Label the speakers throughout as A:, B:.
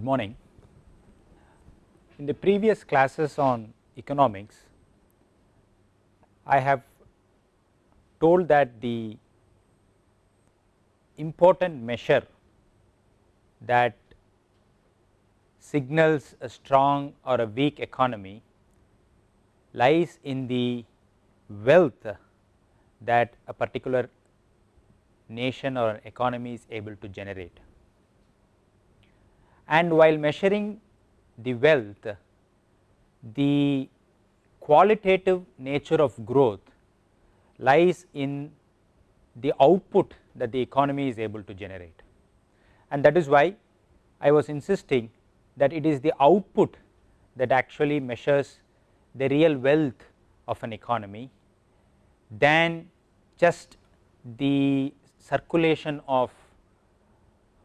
A: Good morning. In the previous classes on economics, I have told that the important measure that signals a strong or a weak economy lies in the wealth that a particular nation or economy is able to generate. And while measuring the wealth, the qualitative nature of growth lies in the output that the economy is able to generate. And that is why I was insisting that it is the output that actually measures the real wealth of an economy than just the circulation of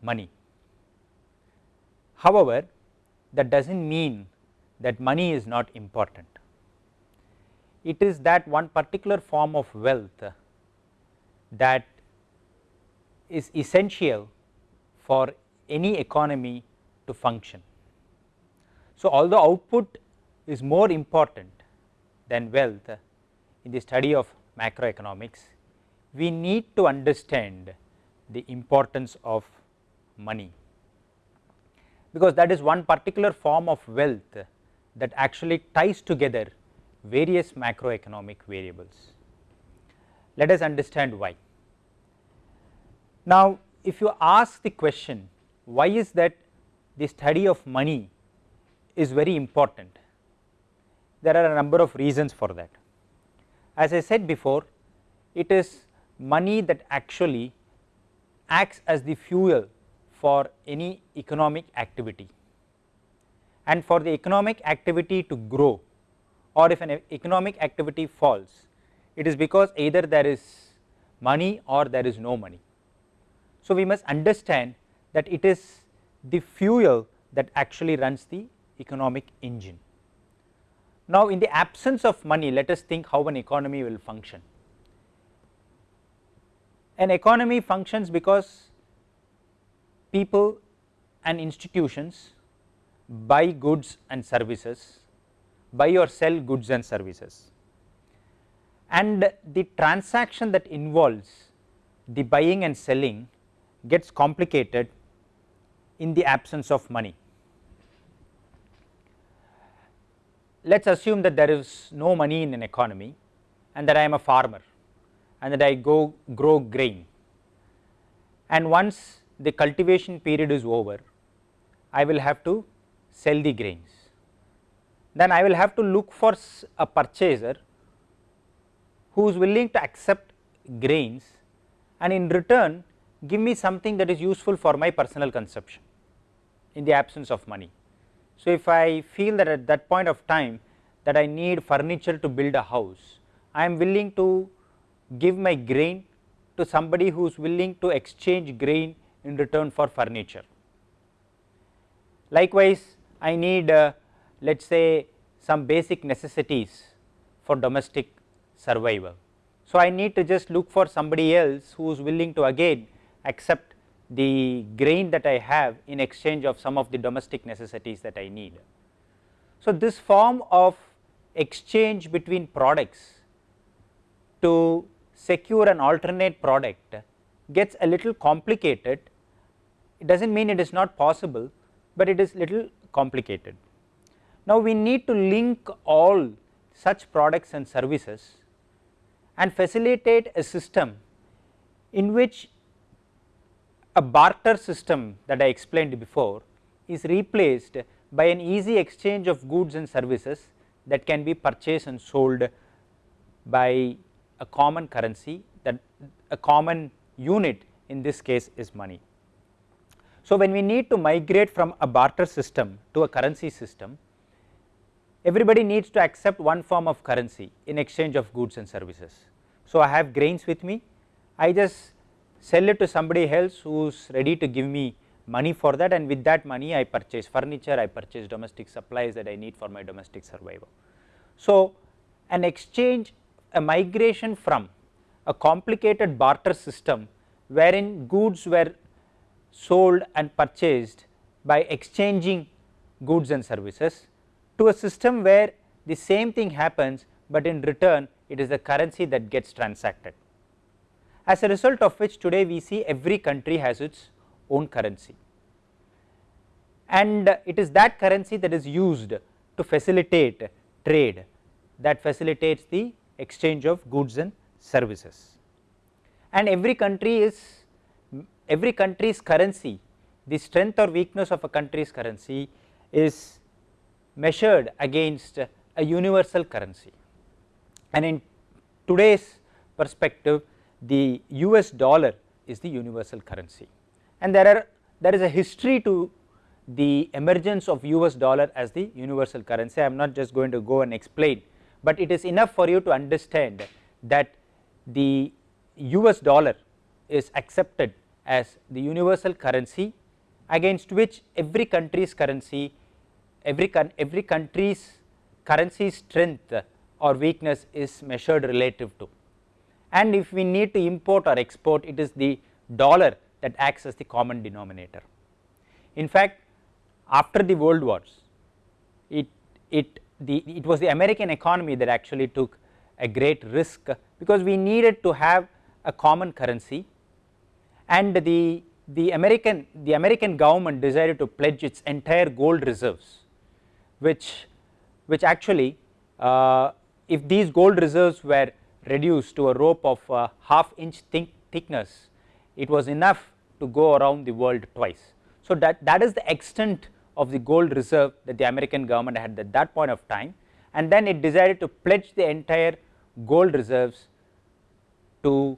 A: money. However, that does not mean that money is not important. It is that one particular form of wealth that is essential for any economy to function. So, although output is more important than wealth in the study of macroeconomics, we need to understand the importance of money, because that is one particular form of wealth that actually ties together various macroeconomic variables. Let us understand why. Now, if you ask the question why is that the study of money is very important, there are a number of reasons for that. As I said before, it is money that actually acts as the fuel for any economic activity and for the economic activity to grow or if an economic activity falls it is because either there is money or there is no money. So, we must understand that it is the fuel that actually runs the economic engine. Now, in the absence of money let us think how an economy will function. An economy functions because people and institutions buy goods and services, buy or sell goods and services and the transaction that involves the buying and selling gets complicated in the absence of money. Let us assume that there is no money in an economy and that I am a farmer and that I go grow grain and once the cultivation period is over I will have to sell the grains. Then I will have to look for a purchaser who is willing to accept grains and in return give me something that is useful for my personal consumption in the absence of money. So, if I feel that at that point of time that I need furniture to build a house, I am willing to give my grain to somebody who is willing to exchange grain in return for furniture. Likewise, I need uh, let us say some basic necessities for domestic survival. So, I need to just look for somebody else who is willing to again accept the grain that I have in exchange of some of the domestic necessities that I need. So, this form of exchange between products to secure an alternate product gets a little complicated. It does not mean it is not possible, but it is little complicated. Now, we need to link all such products and services and facilitate a system in which a barter system that I explained before is replaced by an easy exchange of goods and services that can be purchased and sold by a common currency that a common unit in this case is money. So, when we need to migrate from a barter system to a currency system, everybody needs to accept one form of currency in exchange of goods and services. So, I have grains with me, I just sell it to somebody else who is ready to give me money for that and with that money I purchase furniture, I purchase domestic supplies that I need for my domestic survival. So, an exchange a migration from a complicated barter system wherein goods were sold and purchased by exchanging goods and services to a system where the same thing happens, but in return it is the currency that gets transacted. As a result of which today we see every country has its own currency and it is that currency that is used to facilitate trade that facilitates the exchange of goods and services. And every country is every country's currency the strength or weakness of a country's currency is measured against a universal currency. And in today's perspective the US dollar is the universal currency. And there are there is a history to the emergence of US dollar as the universal currency. I am not just going to go and explain, but it is enough for you to understand that the US dollar is accepted as the universal currency against which every country's currency every every country's currency strength or weakness is measured relative to and if we need to import or export it is the dollar that acts as the common denominator. In fact, after the world wars it it the it was the American economy that actually took a great risk because we needed to have a common currency and the the American the American government decided to pledge its entire gold reserves which which actually uh, if these gold reserves were reduced to a rope of uh, half inch thick thickness it was enough to go around the world twice. So, that that is the extent of the gold reserve that the American government had at that point of time and then it decided to pledge the entire gold reserves to,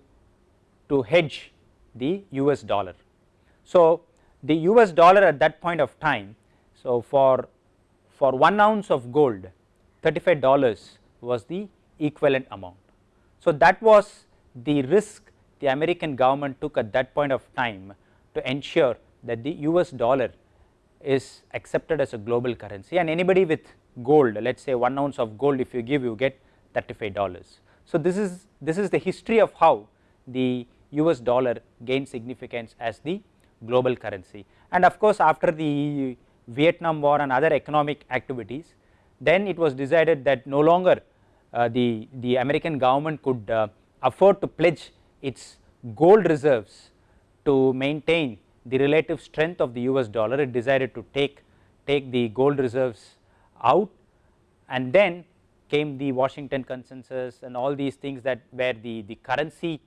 A: to hedge the US dollar. So, the US dollar at that point of time, so for, for 1 ounce of gold 35 dollars was the equivalent amount. So, that was the risk the American government took at that point of time to ensure that the US dollar is accepted as a global currency and anybody with gold let us say 1 ounce of gold if you give you get 35 dollars. So, this is this is the history of how the US dollar gained significance as the global currency. And of course, after the Vietnam war and other economic activities then it was decided that no longer uh, the, the American government could uh, afford to pledge its gold reserves to maintain the relative strength of the US dollar. It decided to take, take the gold reserves out. And then came the Washington consensus and all these things that where the, the currency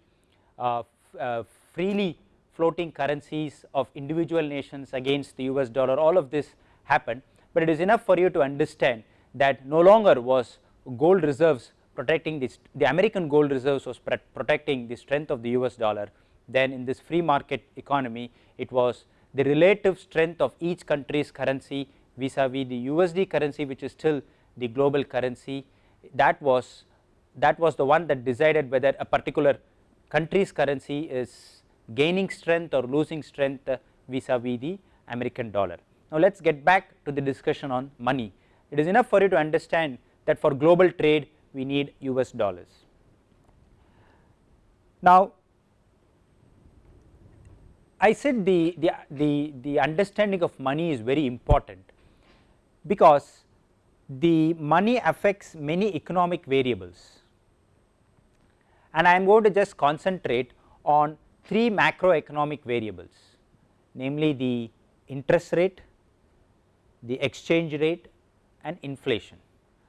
A: uh, Uh, freely floating currencies of individual nations against the US dollar all of this happened, but it is enough for you to understand that no longer was gold reserves protecting this the American gold reserves was protecting the strength of the US dollar. Then in this free market economy it was the relative strength of each country's currency vis-a-vis the USD currency which is still the global currency. That was that was the one that decided whether a particular country's currency is gaining strength or losing strength vis-a-vis -vis the American dollar. Now, let us get back to the discussion on money. It is enough for you to understand that for global trade we need US dollars. Now, I said the, the, the, the understanding of money is very important because the money affects many economic variables and I am going to just concentrate on three macroeconomic variables namely the interest rate, the exchange rate and inflation.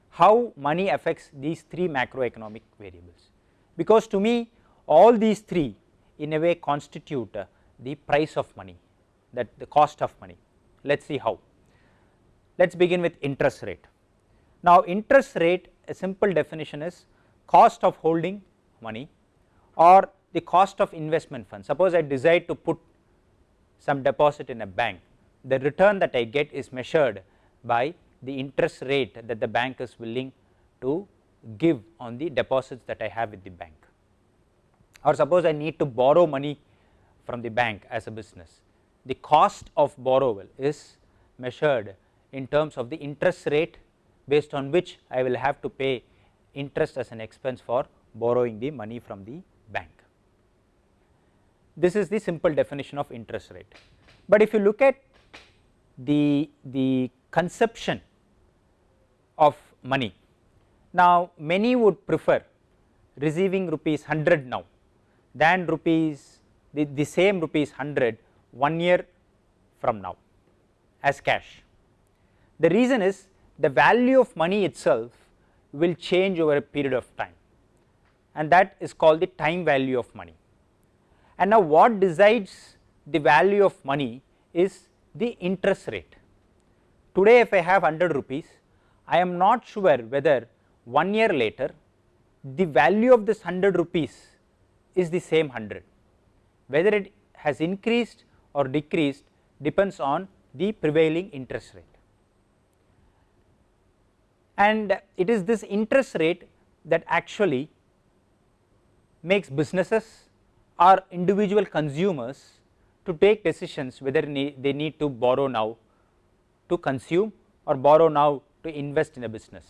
A: How money affects these three macroeconomic variables because to me all these three in a way constitute uh, the price of money that the cost of money. Let us see how. Let us begin with interest rate. Now, interest rate a simple definition is cost of holding money or the cost of investment fund. Suppose I decide to put some deposit in a bank, the return that I get is measured by the interest rate that the bank is willing to give on the deposits that I have with the bank. Or suppose I need to borrow money from the bank as a business. The cost of borrowal is measured in terms of the interest rate based on which I will have to pay interest as an expense for borrowing the money from the bank. This is the simple definition of interest rate. But if you look at the, the conception of money. Now many would prefer receiving rupees 100 now than rupees the, the same rupees 100 one year from now as cash. The reason is the value of money itself will change over a period of time and that is called the time value of money. And now what decides the value of money is the interest rate. Today if I have 100 rupees, I am not sure whether one year later the value of this 100 rupees is the same 100, whether it has increased or decreased depends on the prevailing interest rate. And it is this interest rate that actually makes businesses or individual consumers to take decisions whether they need to borrow now to consume or borrow now to invest in a business.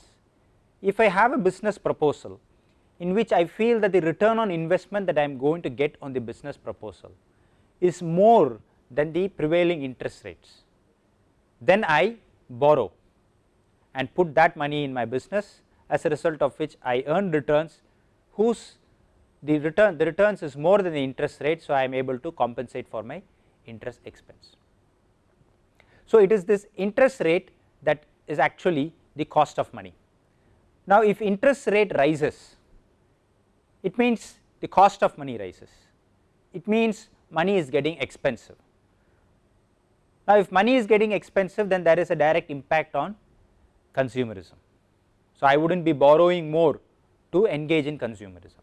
A: If I have a business proposal in which I feel that the return on investment that I am going to get on the business proposal is more than the prevailing interest rates, then I borrow and put that money in my business as a result of which I earn returns whose the return the returns is more than the interest rate. So, I am able to compensate for my interest expense. So, it is this interest rate that is actually the cost of money. Now, if interest rate rises it means the cost of money rises, it means money is getting expensive. Now, if money is getting expensive then there is a direct impact on consumerism. So, I would not be borrowing more to engage in consumerism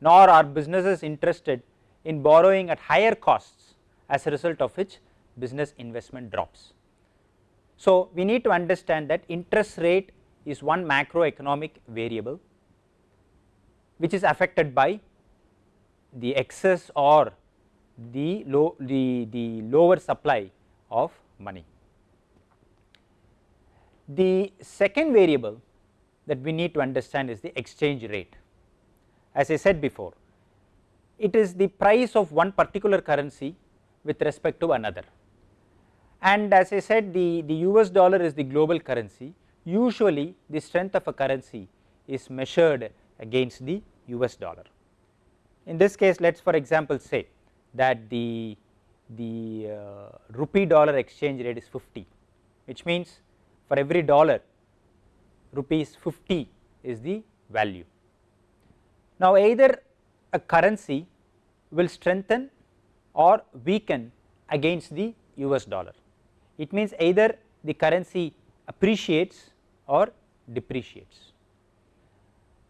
A: nor are businesses interested in borrowing at higher costs as a result of which business investment drops. So, we need to understand that interest rate is one macroeconomic variable which is affected by the excess or the low the, the lower supply of money. The second variable that we need to understand is the exchange rate as I said before it is the price of one particular currency with respect to another. And as I said the, the US dollar is the global currency. Usually the strength of a currency is measured against the US dollar. In this case let us for example say that the, the uh, rupee dollar exchange rate is 50 which means for every dollar rupees 50 is the value now, either a currency will strengthen or weaken against the US dollar. It means either the currency appreciates or depreciates.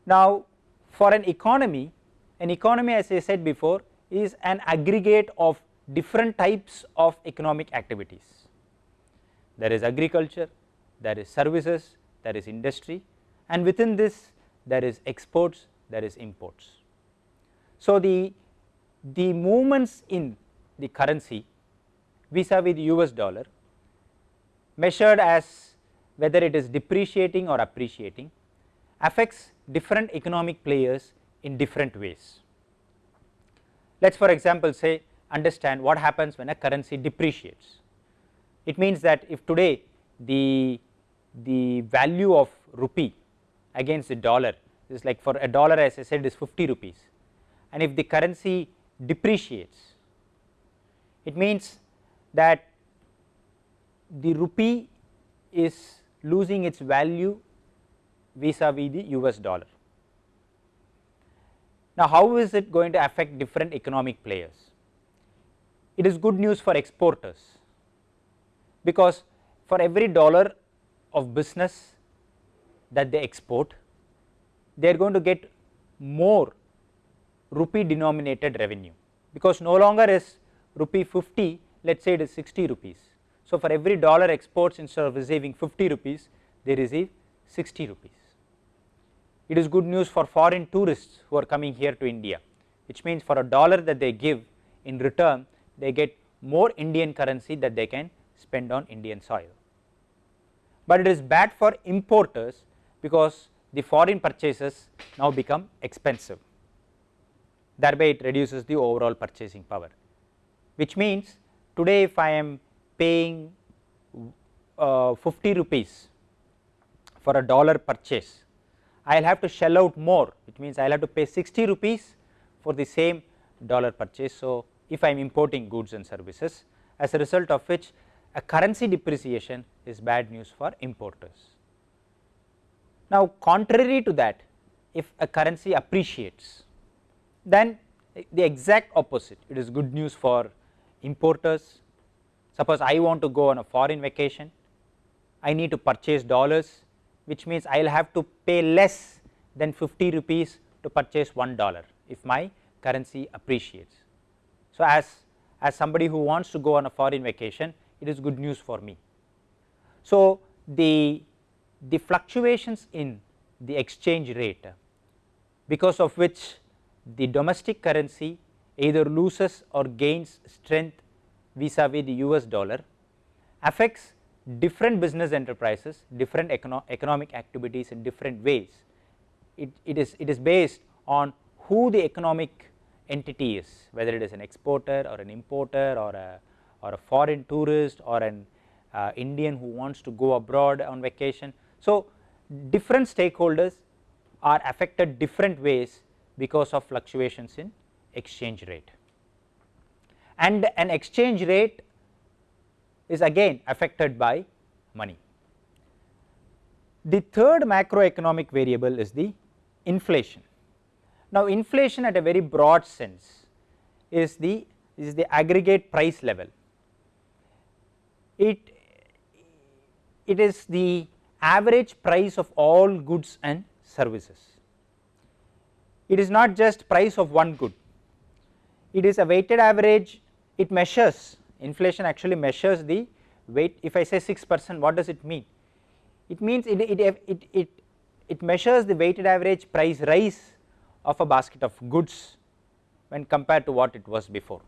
A: Now, for an economy, an economy as I said before is an aggregate of different types of economic activities. There is agriculture, there is services, there is industry and within this there is exports, there is imports. So, the, the movements in the currency vis-a-vis the US dollar measured as whether it is depreciating or appreciating affects different economic players in different ways. Let us for example say understand what happens when a currency depreciates. It means that if today the, the value of rupee against the dollar is like for a dollar as I said is 50 rupees and if the currency depreciates it means that the rupee is losing its value vis-a-vis -vis the US dollar. Now, how is it going to affect different economic players? It is good news for exporters because for every dollar of business that they export they are going to get more rupee denominated revenue because no longer is rupee 50 let us say it is 60 rupees. So, for every dollar exports instead of receiving 50 rupees they receive 60 rupees. It is good news for foreign tourists who are coming here to India which means for a dollar that they give in return they get more Indian currency that they can spend on Indian soil. But it is bad for importers because the foreign purchases now become expensive thereby it reduces the overall purchasing power which means today if I am paying uh, 50 rupees for a dollar purchase, I will have to shell out more which means I will have to pay 60 rupees for the same dollar purchase. So, if I am importing goods and services as a result of which a currency depreciation is bad news for importers. Now, contrary to that if a currency appreciates then the exact opposite it is good news for importers. Suppose I want to go on a foreign vacation I need to purchase dollars which means I will have to pay less than 50 rupees to purchase 1 dollar if my currency appreciates. So, as, as somebody who wants to go on a foreign vacation it is good news for me. So, the, the fluctuations in the exchange rate because of which the domestic currency either loses or gains strength vis-a-vis the US dollar affects different business enterprises, different econo economic activities in different ways. It, it is it is based on who the economic entity is whether it is an exporter or an importer or a or a foreign tourist or an uh, Indian who wants to go abroad on vacation. So, different stakeholders are affected different ways because of fluctuations in exchange rate and an exchange rate is again affected by money. The third macroeconomic variable is the inflation. Now, inflation at a very broad sense is the is the aggregate price level. It it is the average price of all goods and services. It is not just price of one good, it is a weighted average, it measures inflation actually measures the weight if I say 6 percent what does it mean? It means it, it, it, it, it measures the weighted average price rise of a basket of goods when compared to what it was before.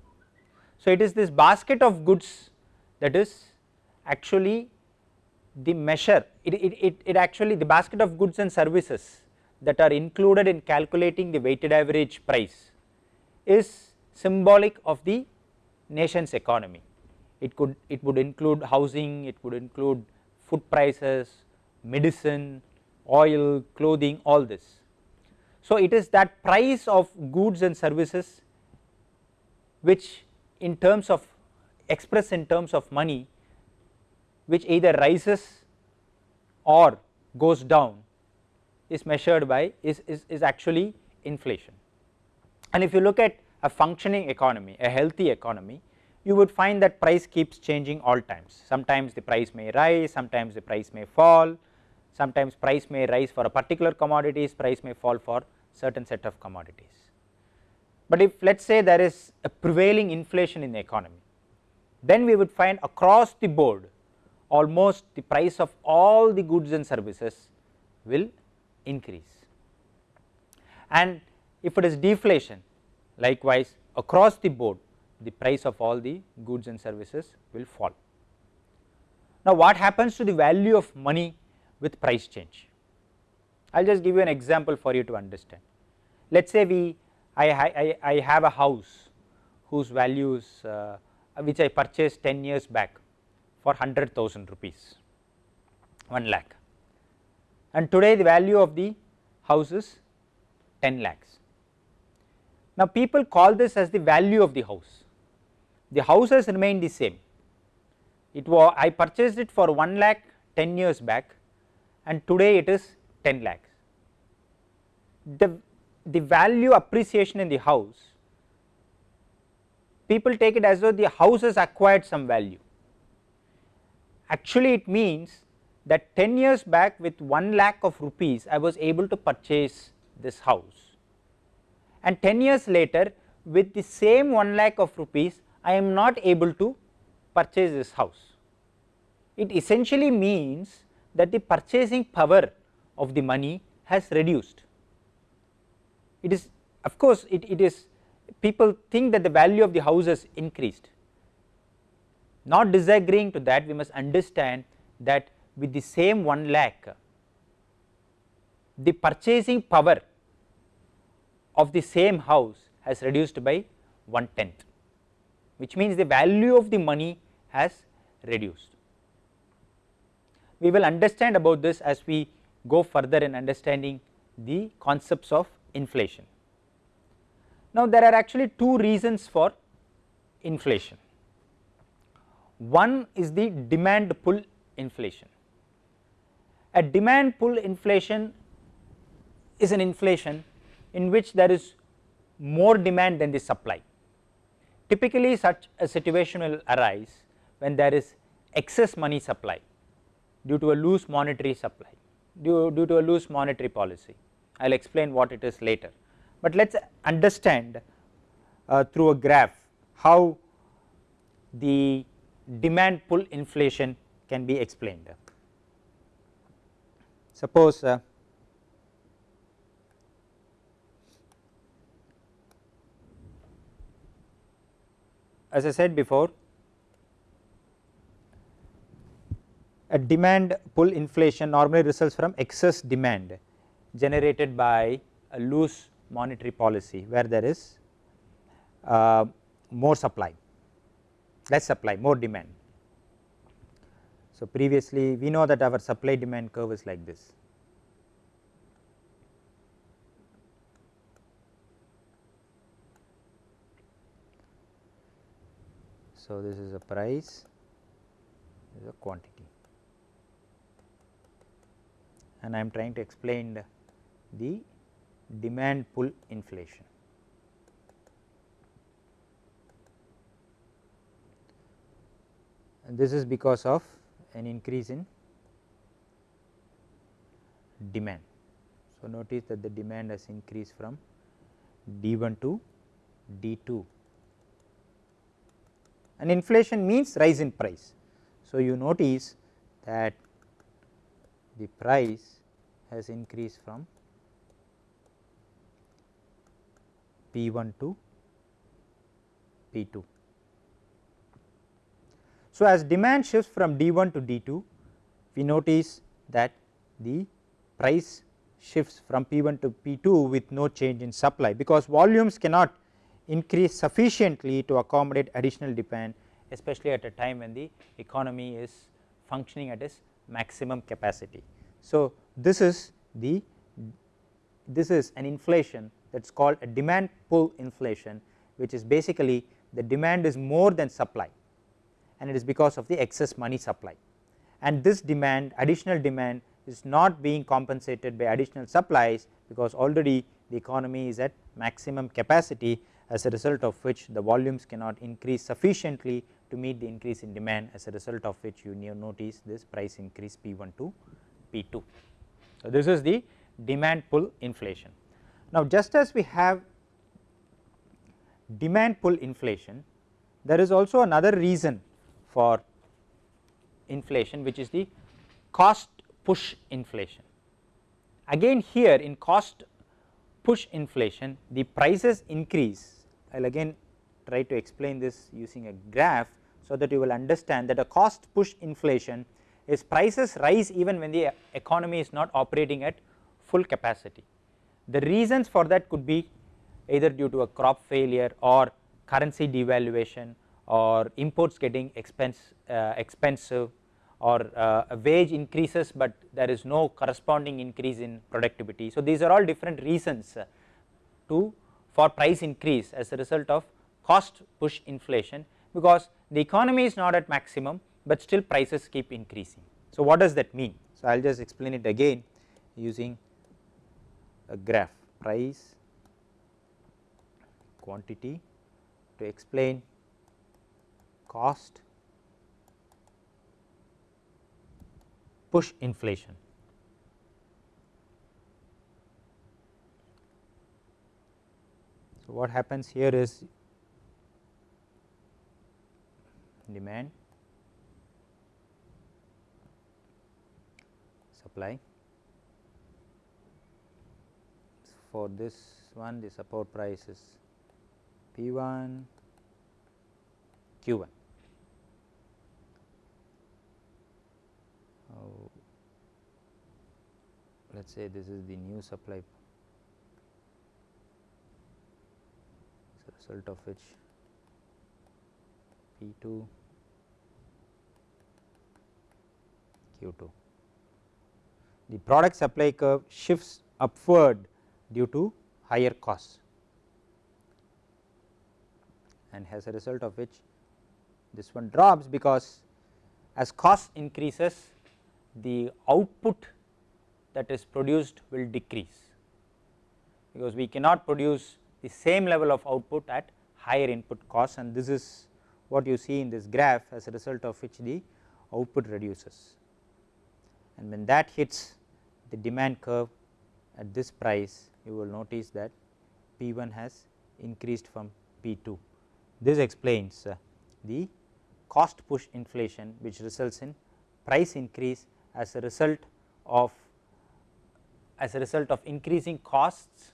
A: So, it is this basket of goods that is actually the measure it, it, it, it actually the basket of goods and services that are included in calculating the weighted average price is symbolic of the nation's economy. It could it would include housing, it could include food prices, medicine, oil, clothing all this. So, it is that price of goods and services which in terms of express in terms of money which either rises or goes down is measured by is, is, is actually inflation. And if you look at a functioning economy, a healthy economy, you would find that price keeps changing all times. Sometimes the price may rise, sometimes the price may fall, sometimes price may rise for a particular commodities, price may fall for certain set of commodities. But if let us say there is a prevailing inflation in the economy, then we would find across the board almost the price of all the goods and services will increase. And if it is deflation likewise across the board the price of all the goods and services will fall. Now, what happens to the value of money with price change? I will just give you an example for you to understand. Let us say we I, I, I have a house whose values uh, which I purchased 10 years back for 100,000 rupees 1 lakh and today the value of the house is 10 lakhs. Now, people call this as the value of the house, the house has remained the same, it was I purchased it for 1 lakh 10 years back and today it is 10 lakhs. The, the value appreciation in the house people take it as though the house has acquired some value. Actually it means that 10 years back with 1 lakh of rupees I was able to purchase this house and 10 years later with the same 1 lakh of rupees I am not able to purchase this house. It essentially means that the purchasing power of the money has reduced. It is of course, it, it is people think that the value of the house has increased. Not disagreeing to that we must understand that with the same 1 lakh the purchasing power of the same house has reduced by 1 tenth which means the value of the money has reduced. we will understand about this as we go further in understanding the concepts of inflation. Now there are actually two reasons for inflation. One is the demand pull inflation. A demand pull inflation is an inflation in which there is more demand than the supply. Typically such a situation will arise when there is excess money supply due to a loose monetary supply due, due to a loose monetary policy. I will explain what it is later, but let us understand uh, through a graph how the demand pull inflation can be explained. Suppose uh, as I said before a demand pull inflation normally results from excess demand generated by a loose monetary policy where there is uh, more supply less supply more demand. So, previously we know that our supply demand curve is like this. So, this is a price this is a quantity and I am trying to explain the demand pull inflation. And this is because of an increase in demand. So, notice that the demand has increased from D 1 to D 2 and inflation means rise in price. So, you notice that the price has increased from P 1 to P 2. So, as demand shifts from D 1 to D 2 we notice that the price shifts from P 1 to P 2 with no change in supply because volumes cannot increase sufficiently to accommodate additional demand especially at a time when the economy is functioning at its maximum capacity. So, this is the this is an inflation that is called a demand pull inflation which is basically the demand is more than supply and it is because of the excess money supply and this demand additional demand is not being compensated by additional supplies because already the economy is at maximum capacity as a result of which the volumes cannot increase sufficiently to meet the increase in demand as a result of which you notice this price increase P 1 to P 2. So, this is the demand pull inflation. Now, just as we have demand pull inflation there is also another reason for inflation which is the cost push inflation. Again here in cost push inflation the prices increase I will again try to explain this using a graph so that you will understand that a cost push inflation is prices rise even when the economy is not operating at full capacity. The reasons for that could be either due to a crop failure or currency devaluation or imports getting expense, uh, expensive or uh, wage increases, but there is no corresponding increase in productivity. So, these are all different reasons uh, to for price increase as a result of cost push inflation because the economy is not at maximum, but still prices keep increasing. So, what does that mean? So, I will just explain it again using a graph price quantity to explain cost push inflation. So, what happens here is demand supply for this one the support price is P 1 Q 1. Let us say this is the new supply. As a result of which? P 2 Q 2 the product supply curve shifts upward due to higher costs. And as a result of which this one drops because as cost increases the output that is produced will decrease because we cannot produce the same level of output at higher input costs and this is what you see in this graph as a result of which the output reduces and when that hits the demand curve at this price you will notice that P 1 has increased from P 2. This explains uh, the cost push inflation which results in price increase as a result of as a result of increasing costs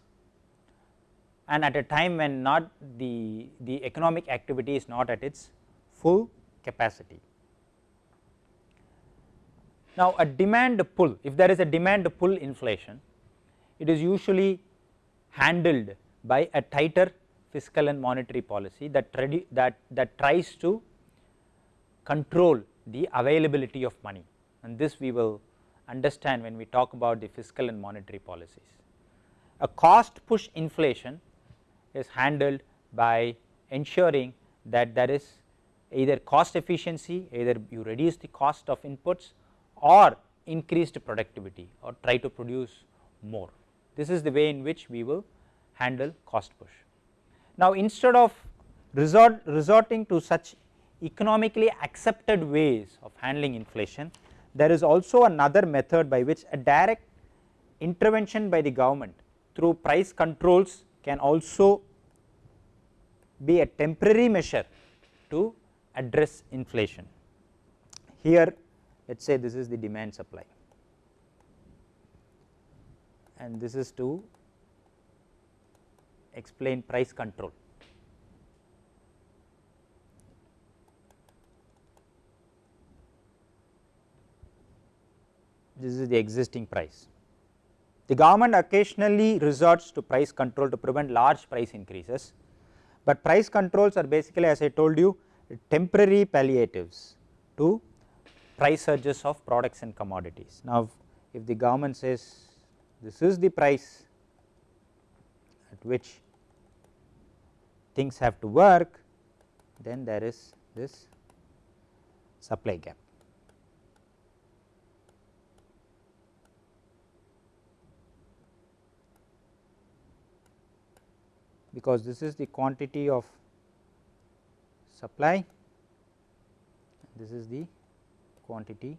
A: and at a time when not the, the economic activity is not at its full capacity. Now, a demand pull if there is a demand pull inflation it is usually handled by a tighter fiscal and monetary policy that, that, that tries to control the availability of money and this we will understand when we talk about the fiscal and monetary policies. A cost push inflation is handled by ensuring that there is either cost efficiency either you reduce the cost of inputs or increased productivity or try to produce more. This is the way in which we will handle cost push. Now, instead of resort resorting to such economically accepted ways of handling inflation, there is also another method by which a direct intervention by the government through price controls can also be a temporary measure to address inflation. Here let us say this is the demand supply and this is to explain price control. This is the existing price. The government occasionally resorts to price control to prevent large price increases, but price controls are basically as I told you temporary palliatives to price surges of products and commodities. Now, if the government says this is the price at which things have to work, then there is this supply gap. Because this is the quantity of supply, this is the quantity,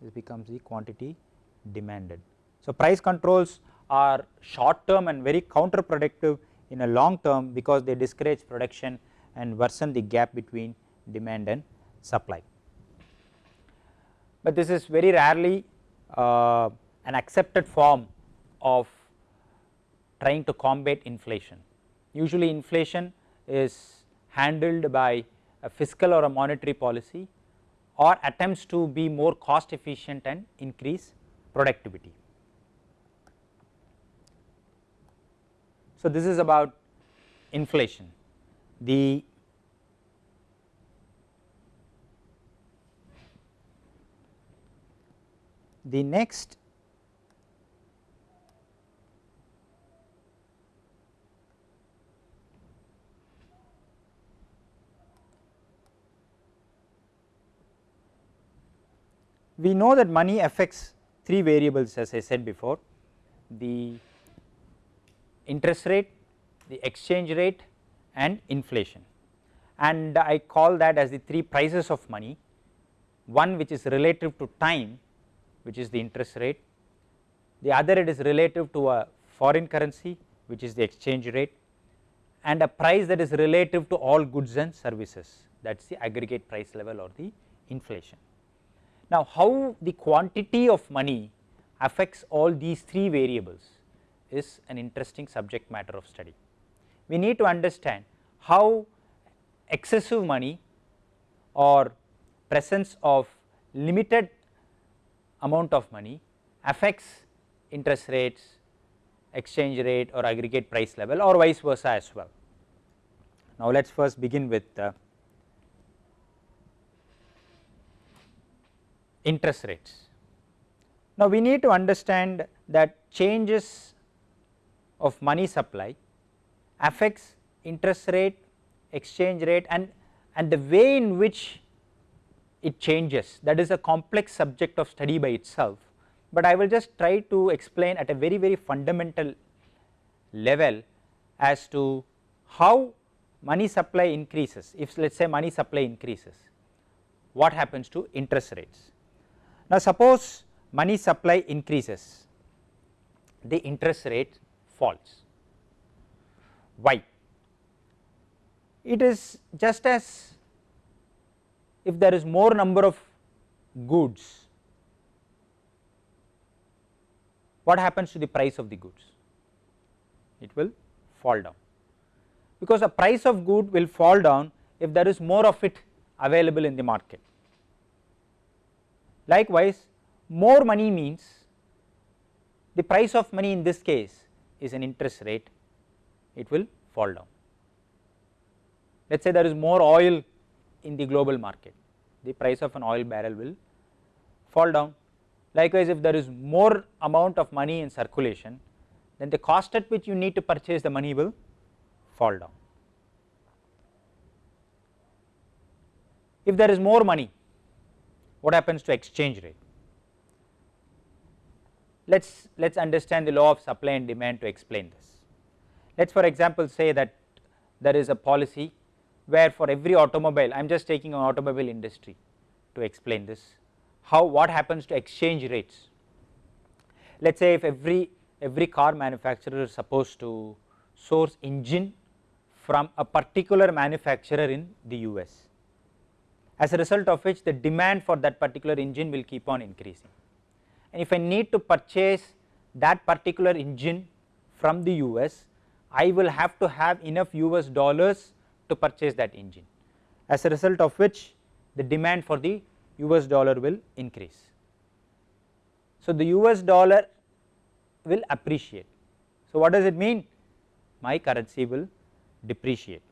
A: this becomes the quantity demanded. So, price controls are short term and very counterproductive in a long term because they discourage production and worsen the gap between demand and supply. But this is very rarely uh, an accepted form of trying to combat inflation. Usually inflation is handled by a fiscal or a monetary policy or attempts to be more cost efficient and increase productivity. So, this is about inflation. The the next we know that money affects three variables as I said before. The interest rate, the exchange rate and inflation. And I call that as the three prices of money. One which is relative to time which is the interest rate, the other it is relative to a foreign currency which is the exchange rate. And a price that is relative to all goods and services. That is the aggregate price level or the inflation. Now, how the quantity of money affects all these three variables is an interesting subject matter of study. We need to understand how excessive money or presence of limited amount of money affects interest rates, exchange rate or aggregate price level or vice versa as well. Now, let us first begin with uh, interest rates. Now we need to understand that changes of money supply affects interest rate, exchange rate and, and the way in which it changes that is a complex subject of study by itself, but I will just try to explain at a very very fundamental level as to how money supply increases if let us say money supply increases what happens to interest rates. Now suppose money supply increases the interest rate falls. Why? It is just as if there is more number of goods what happens to the price of the goods? It will fall down. Because the price of good will fall down if there is more of it available in the market. Likewise, more money means the price of money in this case is an interest rate it will fall down. Let us say there is more oil in the global market the price of an oil barrel will fall down. Likewise, if there is more amount of money in circulation then the cost at which you need to purchase the money will fall down. If there is more money what happens to exchange rate? Let us let us understand the law of supply and demand to explain this. Let us for example say that there is a policy where for every automobile I am just taking an automobile industry to explain this how what happens to exchange rates. Let us say if every every car manufacturer is supposed to source engine from a particular manufacturer in the US as a result of which the demand for that particular engine will keep on increasing and if I need to purchase that particular engine from the US I will have to have enough US dollars to purchase that engine as a result of which the demand for the US dollar will increase. So, the US dollar will appreciate. So, what does it mean? My currency will depreciate.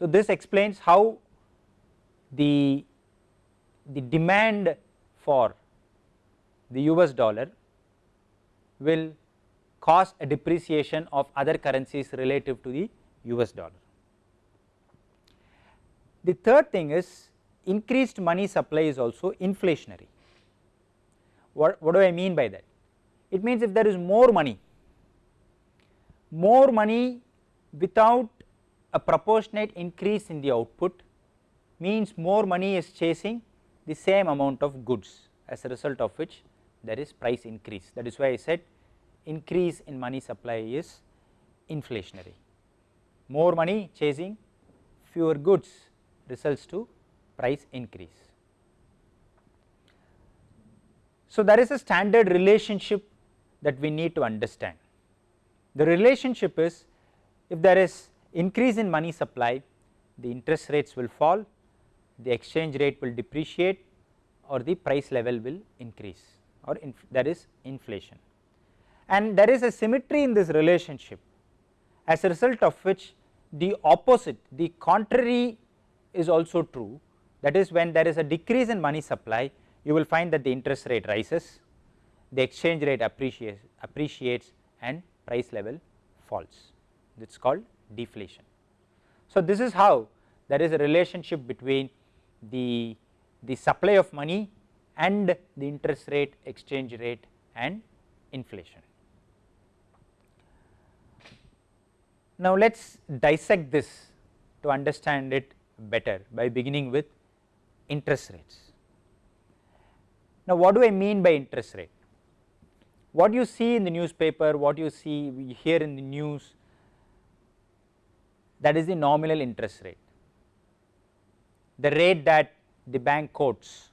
A: So, this explains how the, the demand for the US dollar will cause a depreciation of other currencies relative to the US dollar. The third thing is increased money supply is also inflationary. What, what do I mean by that? It means if there is more money, more money without a proportionate increase in the output means more money is chasing the same amount of goods as a result of which there is price increase that is why I said increase in money supply is inflationary. More money chasing fewer goods results to price increase. So, there is a standard relationship that we need to understand. The relationship is if there is increase in money supply the interest rates will fall, the exchange rate will depreciate or the price level will increase or there is inflation. And there is a symmetry in this relationship as a result of which the opposite the contrary is also true. That is when there is a decrease in money supply you will find that the interest rate rises the exchange rate appreciates, appreciates and price level falls. It is called deflation. So, this is how there is a relationship between the, the supply of money and the interest rate exchange rate and inflation. Now, let us dissect this to understand it better by beginning with interest rates. Now, what do I mean by interest rate? What you see in the newspaper, what you see hear in the news that is the nominal interest rate. The rate that the bank quotes,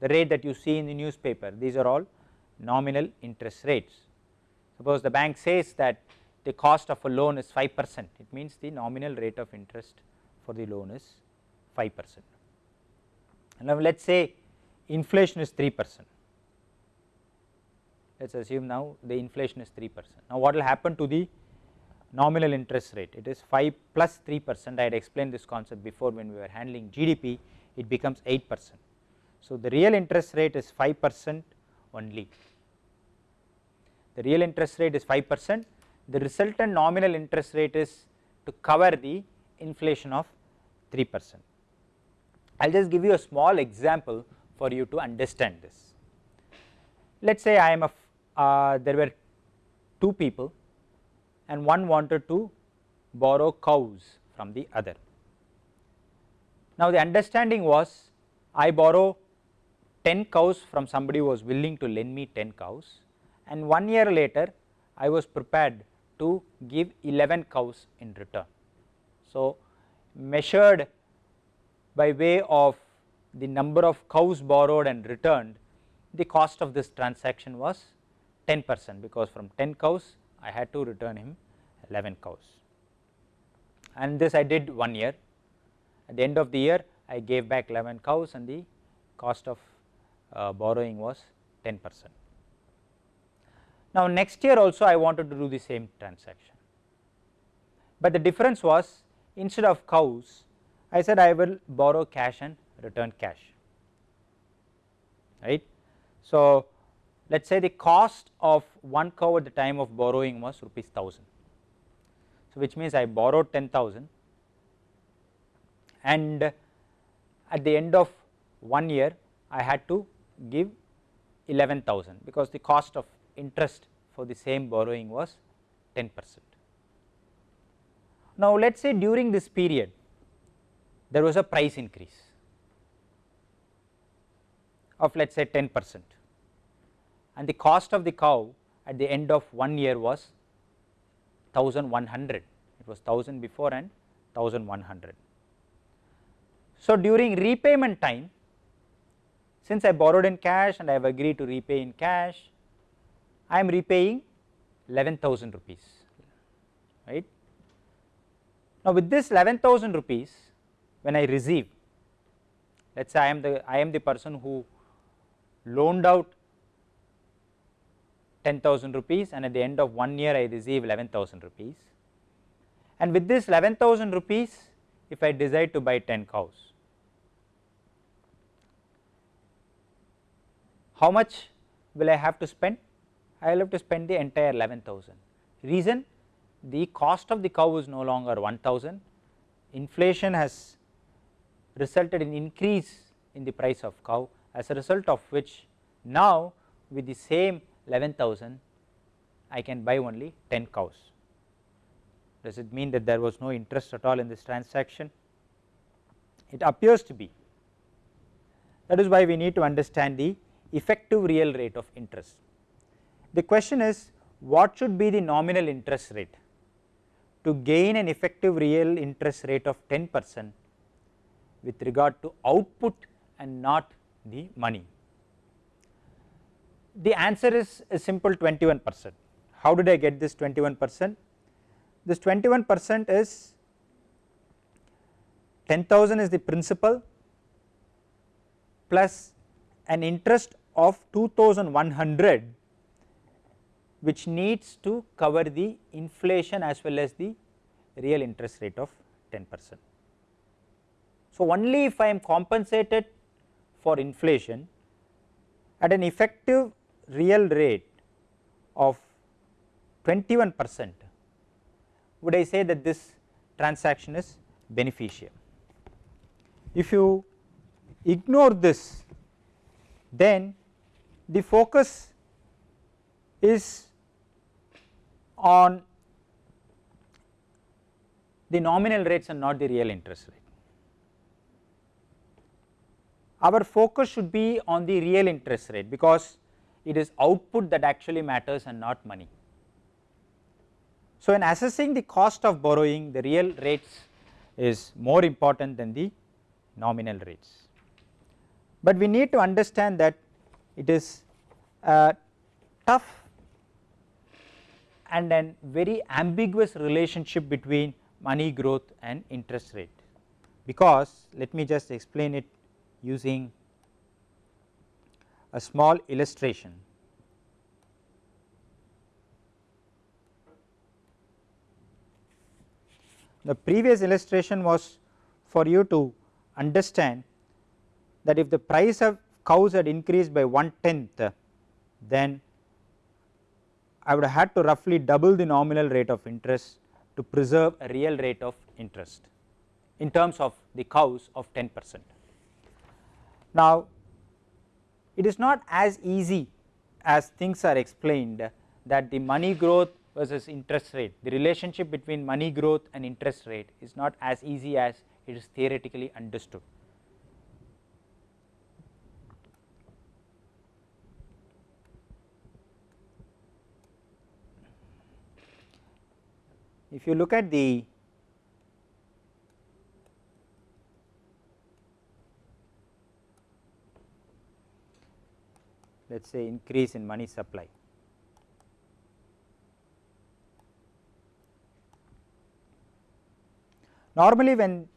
A: the rate that you see in the newspaper these are all nominal interest rates. Suppose the bank says that the cost of a loan is 5 percent it means the nominal rate of interest for the loan is 5 percent. Now let us say inflation is 3 percent let us assume now the inflation is 3 percent. Now what will happen to the nominal interest rate it is 5 plus 3 percent I had explained this concept before when we were handling GDP it becomes 8 percent. So, the real interest rate is 5 percent only, the real interest rate is 5 percent, the resultant nominal interest rate is to cover the inflation of 3 percent. I will just give you a small example for you to understand this. Let us say I am a uh, there were two people and one wanted to borrow cows from the other. Now the understanding was I borrow 10 cows from somebody who was willing to lend me 10 cows and one year later I was prepared to give 11 cows in return. So measured by way of the number of cows borrowed and returned the cost of this transaction was 10 percent because from 10 cows I had to return him 11 cows and this I did one year at the end of the year I gave back 11 cows and the cost of uh, borrowing was 10 percent. Now next year also I wanted to do the same transaction, but the difference was instead of cows I said I will borrow cash and return cash right. So let us say the cost of one cow at the time of borrowing was rupees 1000. So which means I borrowed 10,000 and at the end of one year I had to give 11,000 because the cost of interest for the same borrowing was 10 percent. Now let us say during this period there was a price increase of let us say 10 percent and the cost of the cow at the end of one year was 1100 it was 1000 before and 1100. So during repayment time since I borrowed in cash and I have agreed to repay in cash, I am repaying 11,000 rupees, right. Now with this 11,000 rupees when I receive, let us say I am the I am the person who loaned out 10,000 rupees and at the end of one year I receive 11,000 rupees and with this 11,000 rupees if I decide to buy 10 cows how much will I have to spend? I will have to spend the entire 11,000. Reason the cost of the cow is no longer 1000, inflation has resulted in increase in the price of cow as a result of which now with the same 11,000 I can buy only 10 cows. Does it mean that there was no interest at all in this transaction? It appears to be. That is why we need to understand the effective real rate of interest. The question is what should be the nominal interest rate to gain an effective real interest rate of 10 percent with regard to output and not the money. The answer is a simple 21 percent. How did I get this 21 percent? This 21 percent is 10,000 is the principal plus an interest of 2100 which needs to cover the inflation as well as the real interest rate of 10 percent. So, only if I am compensated for inflation at an effective real rate of 21 percent would I say that this transaction is beneficial. If you ignore this then the focus is on the nominal rates and not the real interest rate. Our focus should be on the real interest rate because it is output that actually matters and not money. So, in assessing the cost of borrowing the real rates is more important than the nominal rates, but we need to understand that it is a tough and then very ambiguous relationship between money growth and interest rate because let me just explain it using a small illustration. The previous illustration was for you to understand that if the price of cows had increased by one tenth then I would have had to roughly double the nominal rate of interest to preserve a real rate of interest in terms of the cows of 10 percent. Now it is not as easy as things are explained that the money growth versus interest rate the relationship between money growth and interest rate is not as easy as it is theoretically understood. If you look at the let us say increase in money supply. Normally when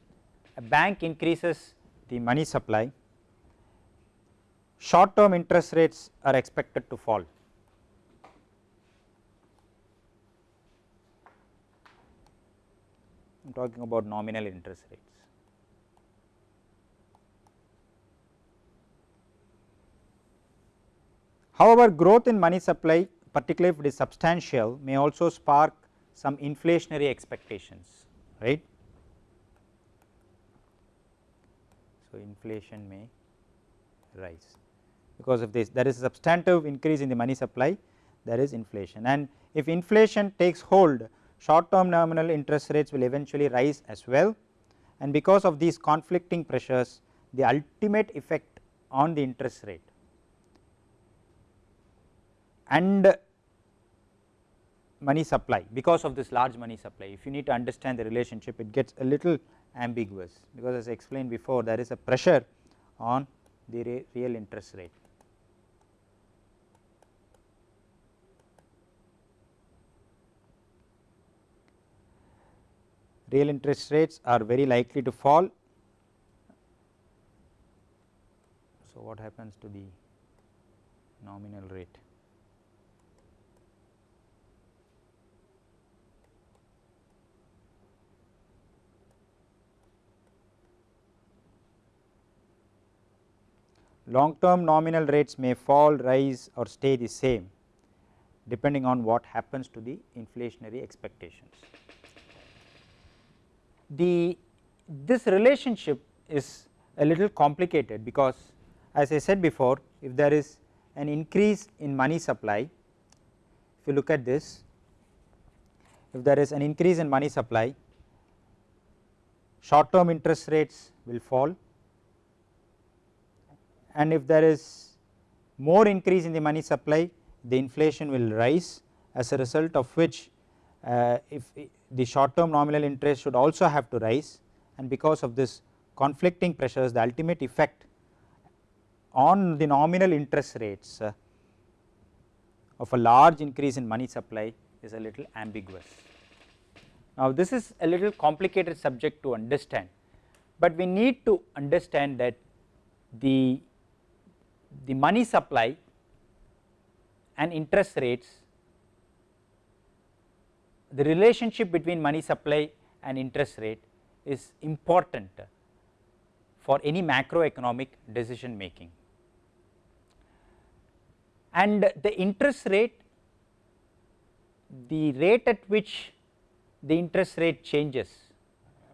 A: a bank increases the money supply, short term interest rates are expected to fall. I am talking about nominal interest rates. However, growth in money supply particularly if it is substantial may also spark some inflationary expectations right. So, inflation may rise because of this there is a substantive increase in the money supply there is inflation and if inflation takes hold short term nominal interest rates will eventually rise as well and because of these conflicting pressures the ultimate effect on the interest rate and money supply because of this large money supply if you need to understand the relationship it gets a little ambiguous because as I explained before there is a pressure on the real interest rate. Real interest rates are very likely to fall. So, what happens to the nominal rate? Long term nominal rates may fall, rise or stay the same depending on what happens to the inflationary expectations. The this relationship is a little complicated because as I said before if there is an increase in money supply if you look at this if there is an increase in money supply short term interest rates will fall and if there is more increase in the money supply the inflation will rise as a result of which uh, if the short term nominal interest should also have to rise and because of this conflicting pressures the ultimate effect on the nominal interest rates uh, of a large increase in money supply is a little ambiguous. Now this is a little complicated subject to understand, but we need to understand that the the money supply and interest rates the relationship between money supply and interest rate is important for any macroeconomic decision making. And the interest rate, the rate at which the interest rate changes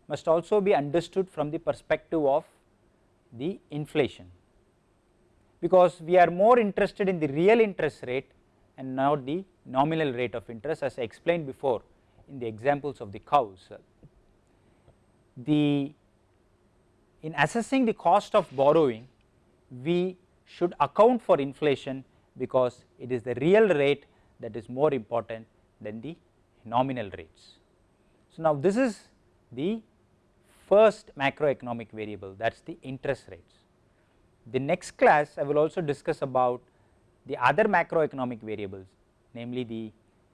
A: must also be understood from the perspective of the inflation because we are more interested in the real interest rate and not the nominal rate of interest as I explained before in the examples of the cows. The in assessing the cost of borrowing we should account for inflation because it is the real rate that is more important than the nominal rates. So, now this is the first macroeconomic variable that is the interest rates. The next class I will also discuss about the other macroeconomic variables namely the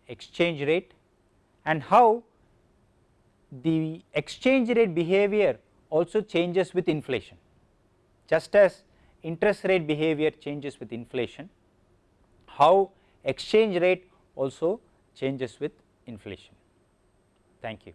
A: exchange rate and how the exchange rate behavior also changes with inflation. Just as interest rate behavior changes with inflation, how exchange rate also changes with inflation. Thank you.